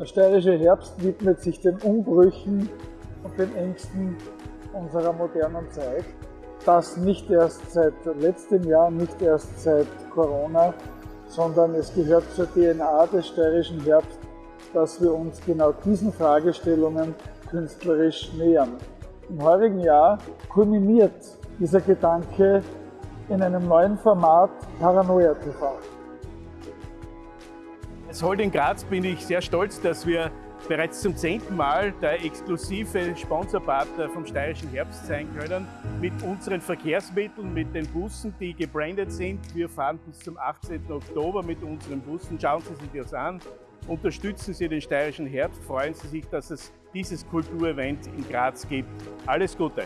Der steirische Herbst widmet sich den Umbrüchen und den Ängsten unserer modernen Zeit. Das nicht erst seit letztem Jahr, nicht erst seit Corona, sondern es gehört zur DNA des steirischen Herbst, dass wir uns genau diesen Fragestellungen künstlerisch nähern. Im heurigen Jahr kulminiert dieser Gedanke in einem neuen Format Paranoia TV. Als Holding Graz bin ich sehr stolz, dass wir bereits zum zehnten Mal der exklusive Sponsorpartner vom Steirischen Herbst sein können. Mit unseren Verkehrsmitteln, mit den Bussen, die gebrandet sind. Wir fahren bis zum 18. Oktober mit unseren Bussen. Schauen Sie sich das an. Unterstützen Sie den Steirischen Herbst. Freuen Sie sich, dass es dieses Kulturevent in Graz gibt. Alles Gute!